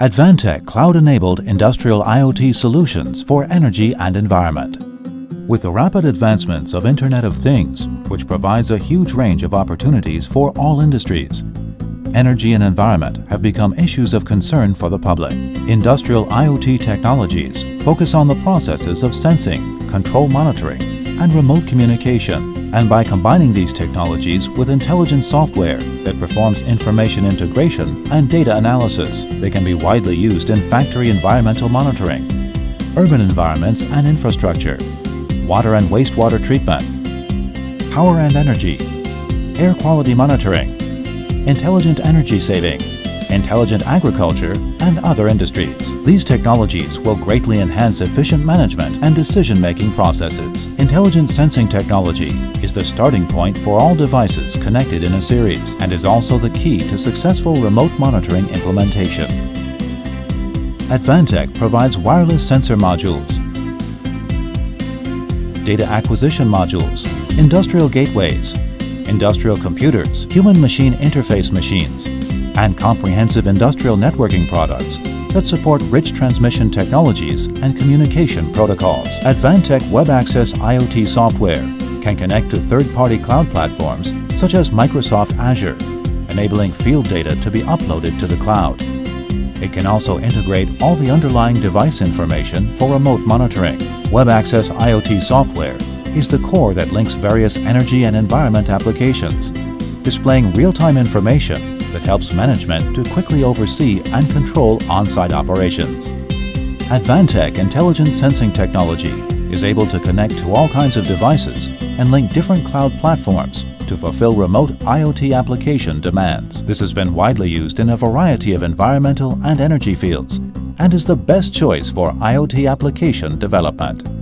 Advantech cloud-enabled industrial IoT solutions for energy and environment. With the rapid advancements of Internet of Things, which provides a huge range of opportunities for all industries, energy and environment have become issues of concern for the public. Industrial IoT technologies focus on the processes of sensing, control monitoring, and remote communication and by combining these technologies with intelligent software that performs information integration and data analysis, they can be widely used in factory environmental monitoring, urban environments and infrastructure, water and wastewater treatment, power and energy, air quality monitoring, intelligent energy saving, intelligent agriculture, and other industries. These technologies will greatly enhance efficient management and decision-making processes. Intelligent sensing technology is the starting point for all devices connected in a series and is also the key to successful remote monitoring implementation. Advantech provides wireless sensor modules, data acquisition modules, industrial gateways, industrial computers, human-machine interface machines, and comprehensive industrial networking products that support rich transmission technologies and communication protocols. Advantech Web Access IoT software can connect to third-party cloud platforms such as Microsoft Azure, enabling field data to be uploaded to the cloud. It can also integrate all the underlying device information for remote monitoring. Web Access IoT software is the core that links various energy and environment applications, displaying real-time information that helps management to quickly oversee and control on-site operations. Advantech Intelligent Sensing Technology is able to connect to all kinds of devices and link different cloud platforms to fulfill remote IoT application demands. This has been widely used in a variety of environmental and energy fields and is the best choice for IoT application development.